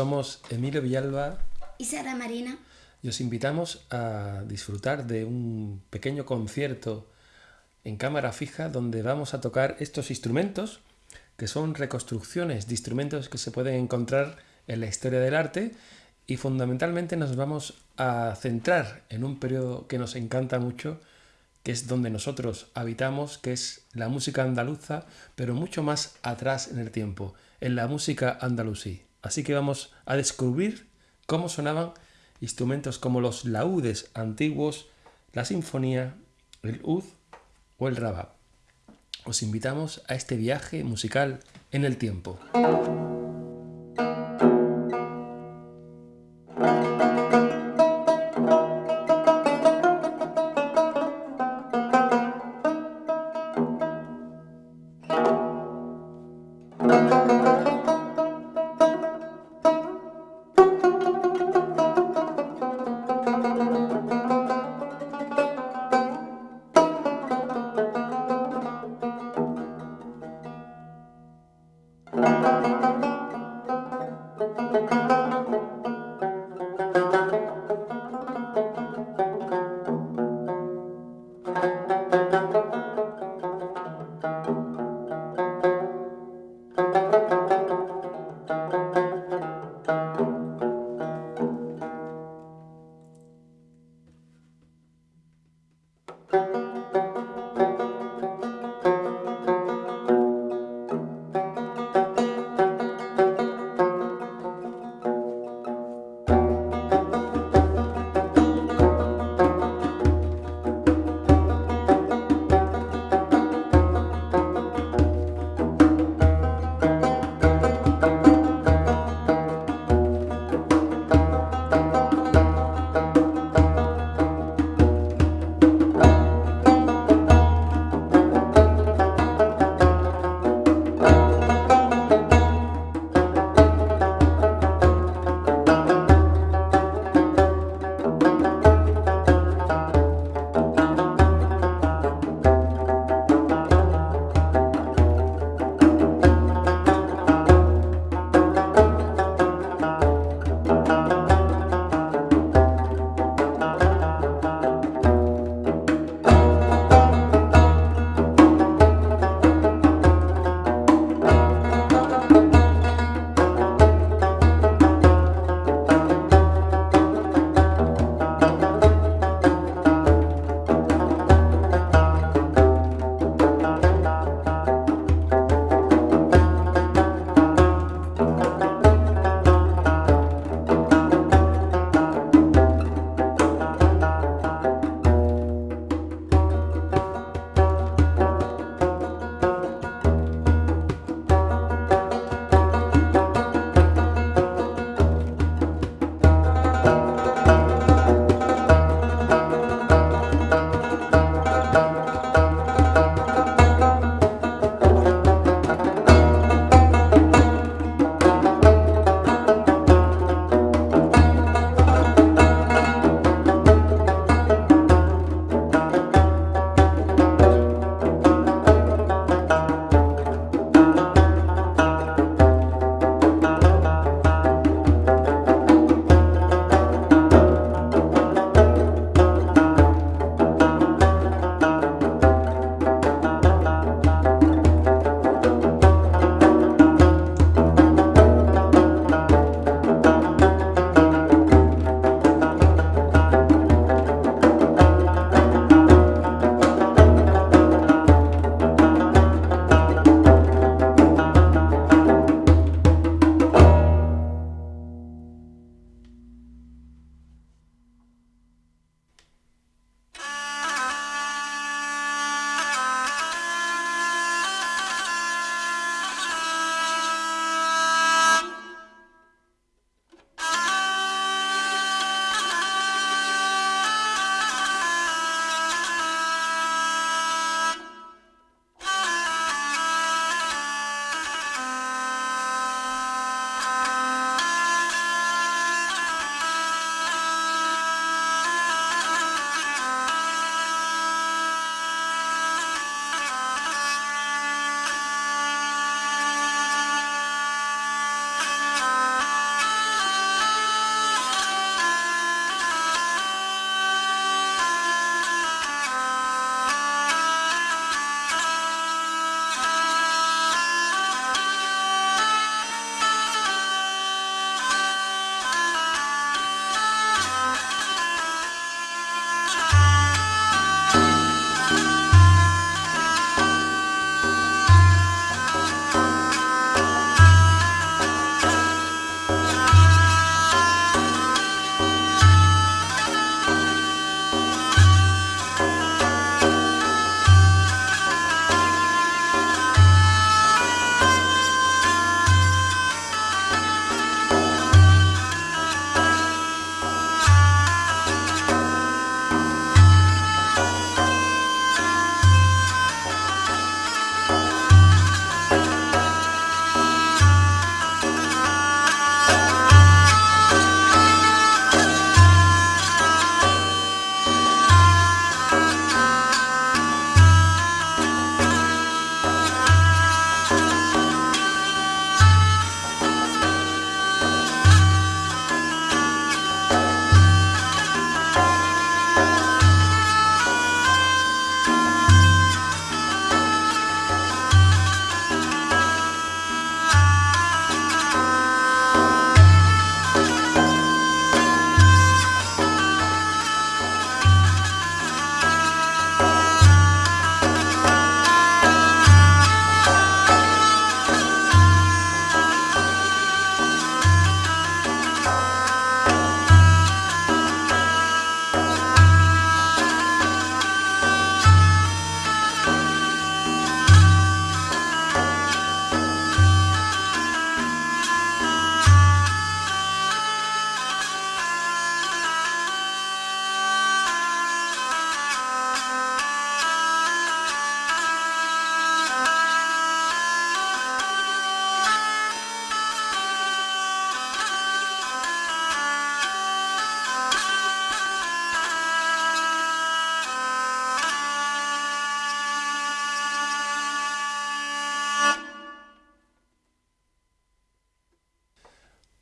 Somos Emilio Villalba y Sara Marina. Y os invitamos a disfrutar de un pequeño concierto en cámara fija donde vamos a tocar estos instrumentos que son reconstrucciones de instrumentos que se pueden encontrar en la historia del arte y fundamentalmente nos vamos a centrar en un periodo que nos encanta mucho, que es donde nosotros habitamos, que es la música andaluza, pero mucho más atrás en el tiempo, en la música andalusí. Así que vamos a descubrir cómo sonaban instrumentos como los laúdes antiguos, la sinfonía, el ud o el rabab. Os invitamos a este viaje musical en el tiempo.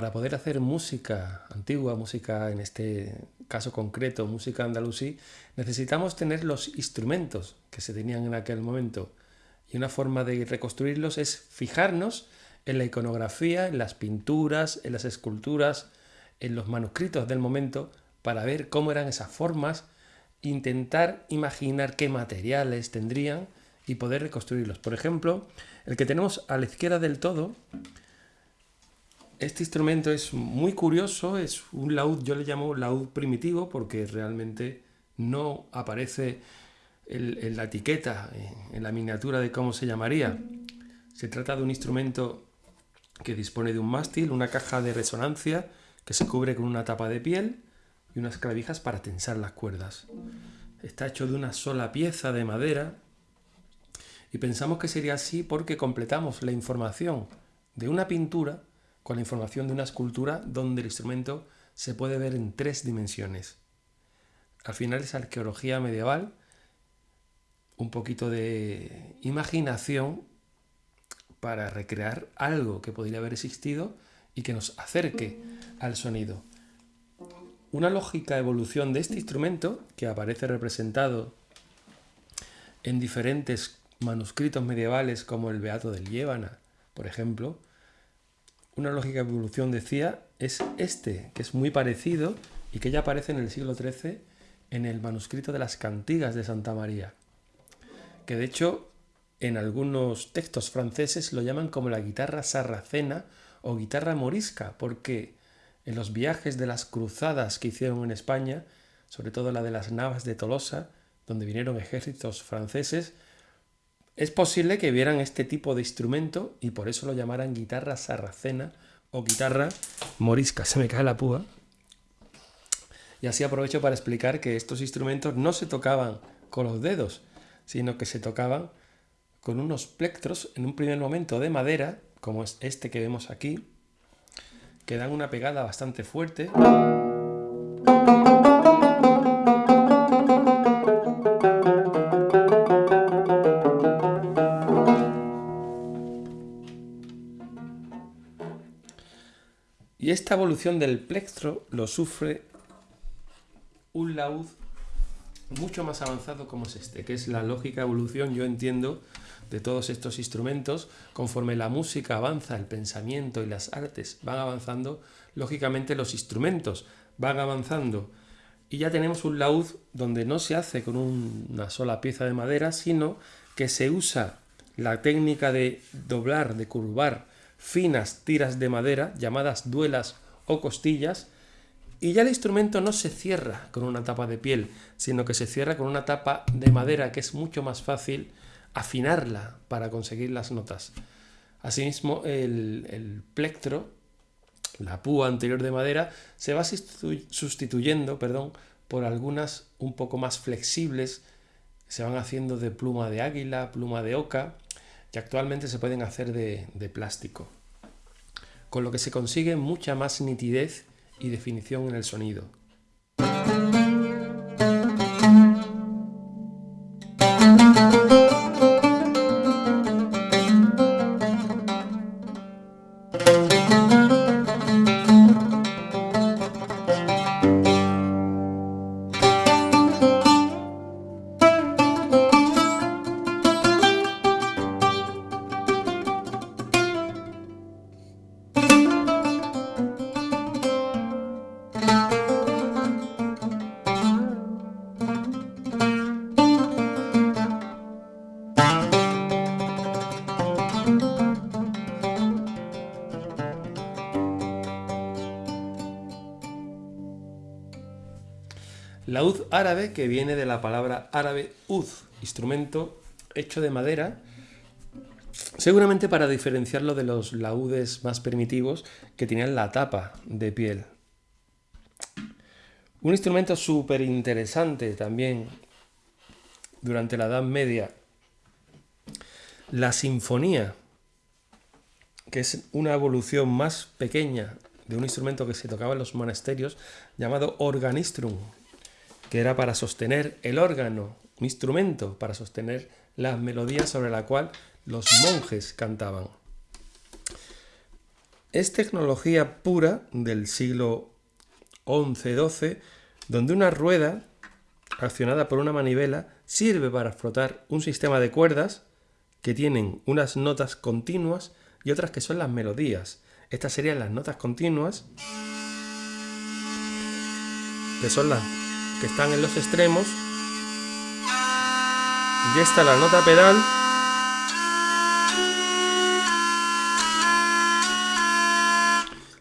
Para poder hacer música antigua, música en este caso concreto, música andalusí, necesitamos tener los instrumentos que se tenían en aquel momento. Y una forma de reconstruirlos es fijarnos en la iconografía, en las pinturas, en las esculturas, en los manuscritos del momento, para ver cómo eran esas formas, intentar imaginar qué materiales tendrían y poder reconstruirlos. Por ejemplo, el que tenemos a la izquierda del todo, este instrumento es muy curioso, es un laúd, yo le llamo laúd primitivo porque realmente no aparece en la etiqueta, en la miniatura de cómo se llamaría. Se trata de un instrumento que dispone de un mástil, una caja de resonancia que se cubre con una tapa de piel y unas clavijas para tensar las cuerdas. Está hecho de una sola pieza de madera y pensamos que sería así porque completamos la información de una pintura con la información de una escultura donde el instrumento se puede ver en tres dimensiones. Al final es arqueología medieval, un poquito de imaginación para recrear algo que podría haber existido y que nos acerque al sonido. Una lógica evolución de este instrumento, que aparece representado en diferentes manuscritos medievales como el Beato del Llévana, por ejemplo, una lógica evolución decía es este, que es muy parecido y que ya aparece en el siglo XIII en el manuscrito de las cantigas de Santa María, que de hecho en algunos textos franceses lo llaman como la guitarra sarracena o guitarra morisca, porque en los viajes de las cruzadas que hicieron en España, sobre todo la de las Navas de Tolosa, donde vinieron ejércitos franceses, es posible que vieran este tipo de instrumento y por eso lo llamaran guitarra sarracena o guitarra morisca. Se me cae la púa. Y así aprovecho para explicar que estos instrumentos no se tocaban con los dedos, sino que se tocaban con unos plectros en un primer momento de madera, como es este que vemos aquí, que dan una pegada bastante fuerte. Y esta evolución del plectro lo sufre un laúd mucho más avanzado como es este, que es la lógica evolución, yo entiendo, de todos estos instrumentos, conforme la música avanza, el pensamiento y las artes van avanzando, lógicamente los instrumentos van avanzando. Y ya tenemos un laúd donde no se hace con una sola pieza de madera, sino que se usa la técnica de doblar, de curvar finas tiras de madera, llamadas duelas o costillas, y ya el instrumento no se cierra con una tapa de piel, sino que se cierra con una tapa de madera que es mucho más fácil afinarla para conseguir las notas. Asimismo, el, plectro, la púa anterior de madera, se va sustituyendo perdón, por algunas un poco más flexibles, se van haciendo de pluma de águila, pluma de oca, que actualmente se pueden hacer de, de plástico, con lo que se consigue mucha más nitidez y definición en el sonido. Laúd árabe, que viene de la palabra árabe uz, instrumento hecho de madera, seguramente para diferenciarlo de los laúdes más primitivos que tenían la tapa de piel. Un instrumento súper interesante también durante la Edad Media, la sinfonía, que es una evolución más pequeña de un instrumento que se tocaba en los monasterios llamado organistrum, que era para sostener el órgano, un instrumento para sostener las melodías sobre la cual los monjes cantaban. Es tecnología pura del siglo XI-XII, donde una rueda accionada por una manivela sirve para frotar un sistema de cuerdas que tienen unas notas continuas y otras que son las melodías. Estas serían las notas continuas, que son las que están en los extremos. Y esta la nota pedal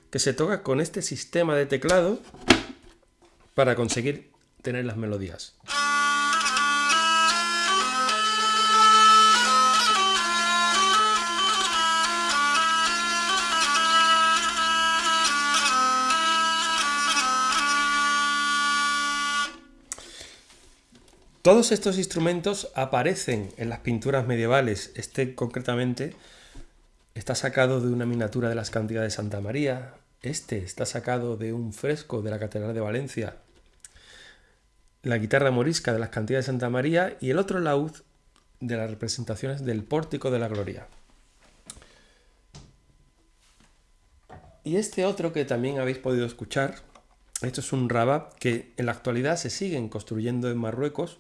que se toca con este sistema de teclado para conseguir tener las melodías. Todos estos instrumentos aparecen en las pinturas medievales. Este concretamente está sacado de una miniatura de las cantidades de Santa María. Este está sacado de un fresco de la Catedral de Valencia. La guitarra morisca de las cantidades de Santa María y el otro laúd de las representaciones del Pórtico de la Gloria. Y este otro que también habéis podido escuchar, esto es un rabab que en la actualidad se siguen construyendo en Marruecos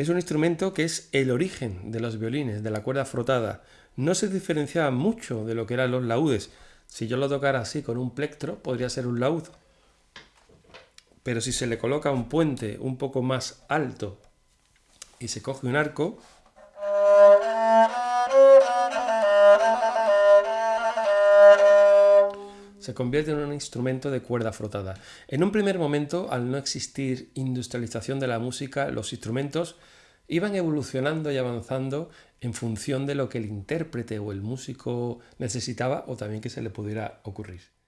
es un instrumento que es el origen de los violines, de la cuerda frotada. No se diferenciaba mucho de lo que eran los laúdes. Si yo lo tocara así con un plectro, podría ser un laúd. Pero si se le coloca un puente un poco más alto y se coge un arco, se convierte en un instrumento de cuerda frotada. En un primer momento, al no existir industrialización de la música, los instrumentos iban evolucionando y avanzando en función de lo que el intérprete o el músico necesitaba o también que se le pudiera ocurrir.